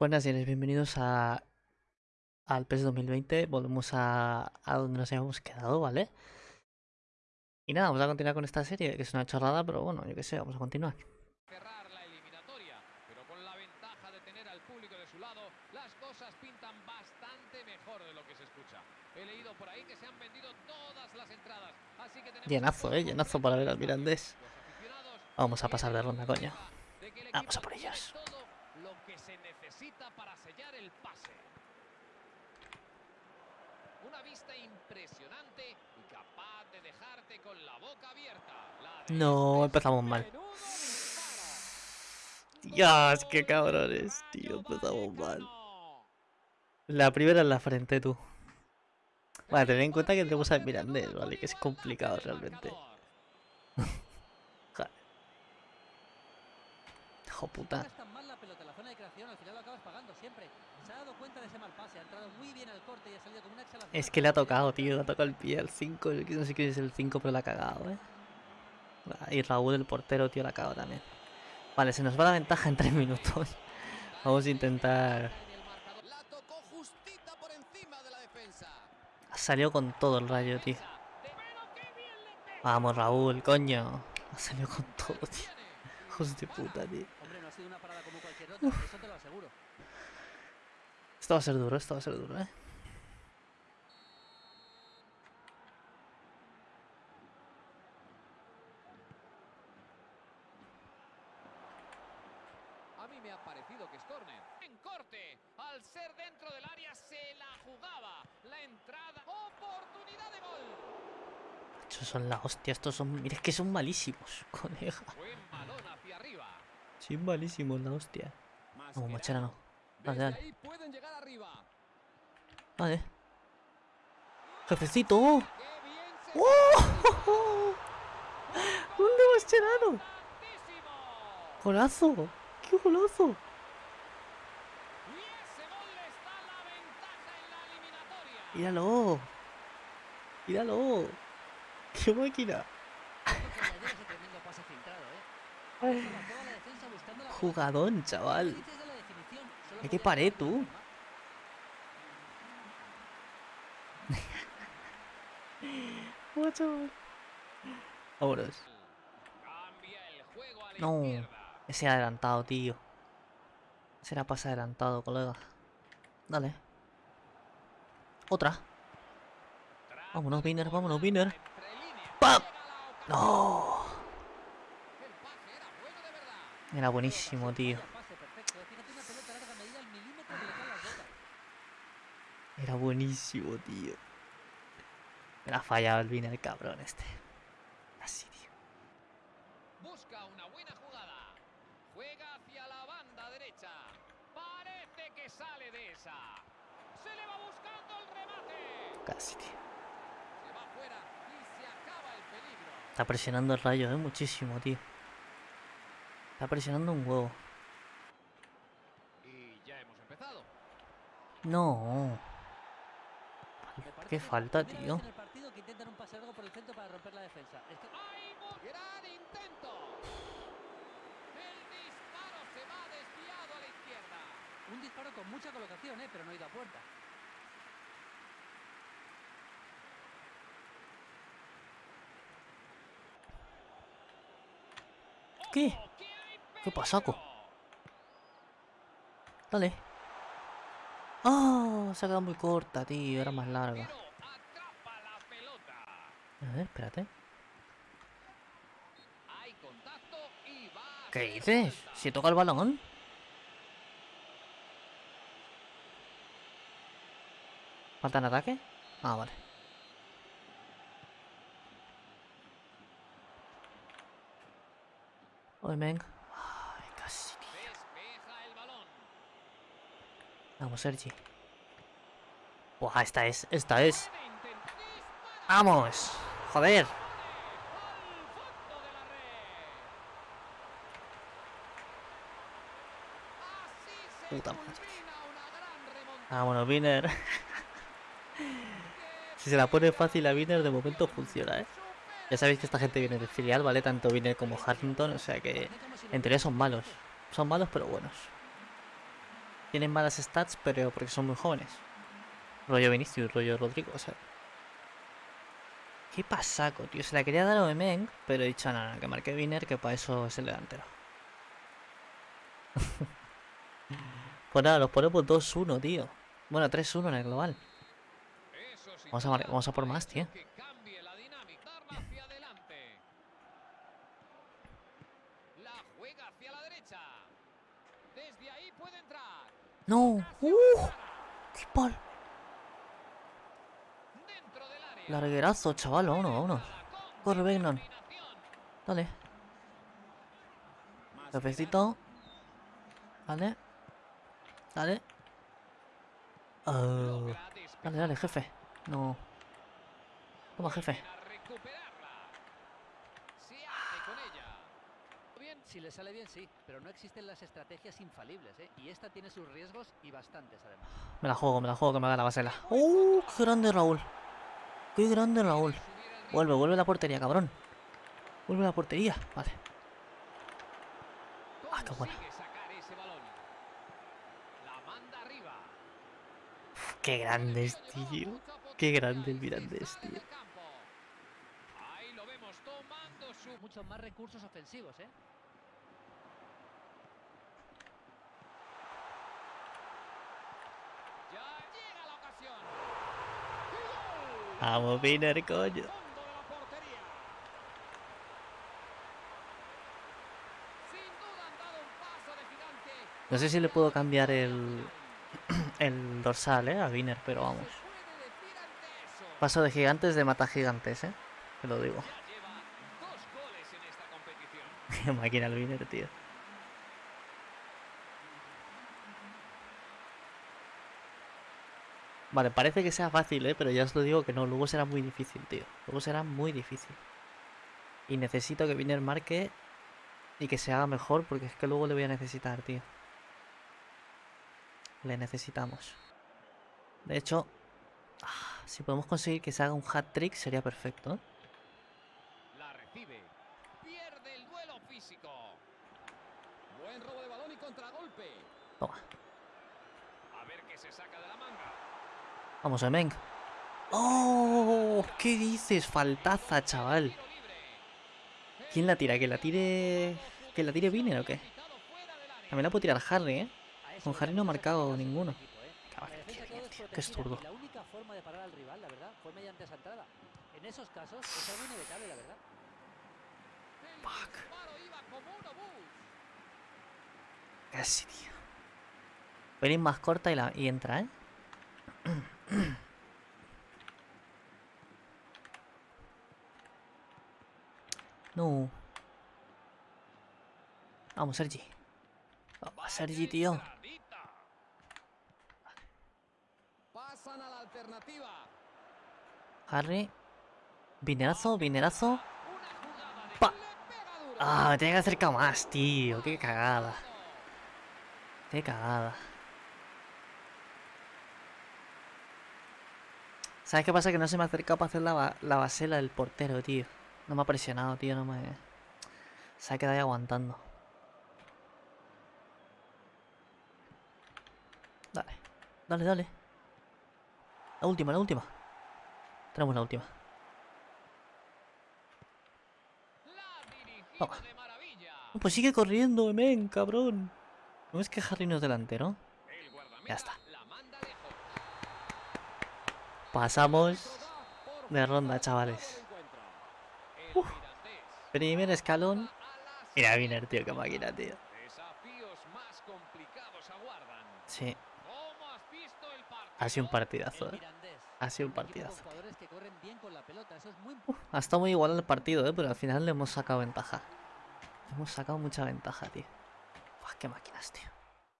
Buenas señores, bienvenidos a al PES 2020. Volvemos a, a donde nos habíamos quedado, ¿vale? Y nada, vamos a continuar con esta serie, que es una chorrada, pero bueno, yo qué sé, vamos a continuar. cerrar la eliminatoria, pero con la ventaja de tener al público de su lado, las cosas pintan bastante mejor de lo que se escucha. He leído por ahí que se han vendido todas las entradas, así que tenemos Llenazo, eh, llenazo para ver al Mirandés. Vamos a pasar de ronda, coño. Vamos a por ellos. todo lo que se necesita para sellar el pase. Una vista impresionante y capaz de dejarte con la boca abierta. La de No, este empezamos mal. Dios, qué cabrones, tío, empezamos mal. La primera en la frente, tú. Vale, tener en cuenta que tenemos al Mirandés, ¿vale? Que es complicado realmente. Joder. Hijo puta. Al final lo acabas pagando siempre. Se ha dado cuenta de ese mal pase, ha entrado muy bien al corte y ha salido como una exhalación. Es que le ha tocado, tío, le ha tocado el pie al 5. No sé quién es el 5, pero le ha cagado, ¿eh? Y Raúl, el portero, tío, la ha cagado también. Vale, se nos va la ventaja en 3 minutos. Vamos a intentar... La la. Ha salido con todo el rayo, tío. Qué. Vamos, Raúl, coño. Ha salido con todo, tío. Hijos de puta, tío. No ha sido una parada como cualquier otra, eso te lo aseguro. Esto va a ser duro, esto va a ser duro, ¿eh? A mí me ha parecido que es córner. En corte, al ser dentro del área se la jugaba. La entrada, oportunidad de gol. Estos son la hostia, estos son... Mira, es que son malísimos. Buen arriba. Son malísimos, la hostia. No, Machera no. Dale, dale. Vale. ¡Jefecito! ¡Oh! ¡Un de Mascherano! ¡Golazo! ¡Qué golazo! Y ese gol les da la ventaja en la eliminatoria. ¡Míralo! ¡Míralo! ¡Qué máquina! Jugadón, chaval. Qué pared, hacer tú. Vámonos. No. Ese adelantado, tío. Ese era pase adelantado, colega. Dale. Otra. Vámonos, Winner, vámonos, Winner. ¡Pam! ¡No! El pase era bueno de verdad. Era buenísimo, tío. Vaya pase perfecto, ¿eh? Fíjate una pelota larga medida al milímetro que le cae a las botas. Era buenísimo, tío. Me la ha fallado el Viner, cabrón este. Así, tío. Busca una buena jugada. Juega hacia la banda derecha. Parece que sale de esa. Se le va buscando el remate. Casi, tío. Se va fuera y se acaba el peligro. Está presionando el rayo, eh, muchísimo, tío. Está presionando un huevo. Y ya hemos empezado. No. Qué falta, tío. un disparo con mucha colocación, ¿eh? Pero no ha ido a puerta. ¿Qué? ¡Ojo, que hay ¿Qué pasaco? Dale. ¡Ah! se ha quedado muy corta, tío. Era más larga. A ver, espérate. ¿Qué dices? Si toca el balón. ¿Falta en ataque? Ah, vale. Oye, men. Ay, casi, tío. Despeja el balón. Vamos, Sergi. Buah, esta es, esta es. ¡Vamos! ¡Joder! de Puta madre. Vámonos, Wiener. si se la pone fácil a Wiener, de momento funciona, ¿eh? Ya sabéis que esta gente viene del filial, ¿vale? Tanto Wiener como Harrington, o sea que en teoría son malos. Son malos, pero buenos. Tienen malas stats, pero porque son muy jóvenes. Rollo Vinicius, rollo Rodrigo, o sea. Qué pasaco, tío. Se la quería dar a Oemeng, pero he dicho, nada, no, que marque Viner, que para eso es el delantero. pues nada, los ponemos 2-1, tío. Bueno, 3-1 en el global. Vamos a por más, tío. ¡No! ¡Uh! ¡Qué pal! Larguerazo, chaval, vámonos, vámonos. Corre, determinación. Dale. Cafecito. Dale. Dale. Oh. Despejar Dale, dale, jefe. No. Toma, jefe. a recuperarla. Se hace con ella. Bien, si le sale bien, sí, pero no existen las estrategias infalibles, ¿eh? Y esta tiene sus riesgos y bastantes, además. Me la juego, me la juego que me haga la basela. ¡Uh! ¡Qué grande Raúl! ¡Qué grande Raúl! Vuelve, vuelve a la portería, cabrón. Vuelve a la portería. Vale. Ah, qué buena. ¡Qué grandes, tío! Qué grande el Mirandés, tío. Ahí lo vemos tomando su Muchos más recursos ofensivos, ¿eh? Ya llega la ocasión. Vamos, Viner, coño. Fondo de la portería. Sin duda han dado un paso de gigante. No sé si le puedo cambiar el, el dorsal, eh, a Viner, pero vamos. Paso de gigantes de mata gigantes, eh. Te lo digo. Ya lleva dos goles en esta competición. Qué máquina el Viner, tío. Vale, parece que sea fácil, ¿eh? Pero ya os lo digo que no, luego será muy difícil, tío. Luego será muy difícil. Y necesito que Viner marque y que se haga mejor porque es que luego le voy a necesitar, tío. Le necesitamos. De hecho, ah, si podemos conseguir que se haga un hat-trick sería perfecto, ¿eh? La recibe. Pierde el duelo físico. Buen robo de balón y contragolpe. Toma. A ver qué se saca de la manga. Vamos, Emeng. ¡Oh! ¿Qué dices? Faltaza, chaval. ¿Quién la tira? ¿Que la tire. ¿Que la tire Viner o qué? También la puedo tirar Harry, ¿eh? Con Harry no ha marcado ninguno. qué tío. Zurdo. La única forma de parar al rival, la verdad, fue mediante esa entrada. En esos casos es algo inevitable, la verdad. Fuck. Casi, tío. Voy a ir más corta y, la... y entra, ¿eh? No. Vamos, Sergi. Vamos, Sergi, tío. Pasan a la alternativa. Harry. Vinerazo, vinerazo. Una jugada de Pa. le pega duro. Ah, me tenía que acercar más, tío. Qué cagada. Qué cagada. ¿Sabes qué pasa? Que no se me ha acercado para hacer la, la basela del portero, tío. No me ha presionado, tío. No me... Se ha quedado ahí aguantando. Dale. Dale, dale. La última, la última. Tenemos la última. Pues sigue corriendo, men, cabrón. ¿No es que Harry no es delantero? Ya está. Pasamos de ronda, chavales. Mirandés Primer escalón. Mira, Viner, tío, qué máquina, tío. Sí, ha sido un partidazo, eh. Ha sido un partidazo. Ha estado muy igual el partido, eh, pero al final le hemos sacado ventaja. Le hemos sacado mucha ventaja, tío. Uf, qué máquinas, tío.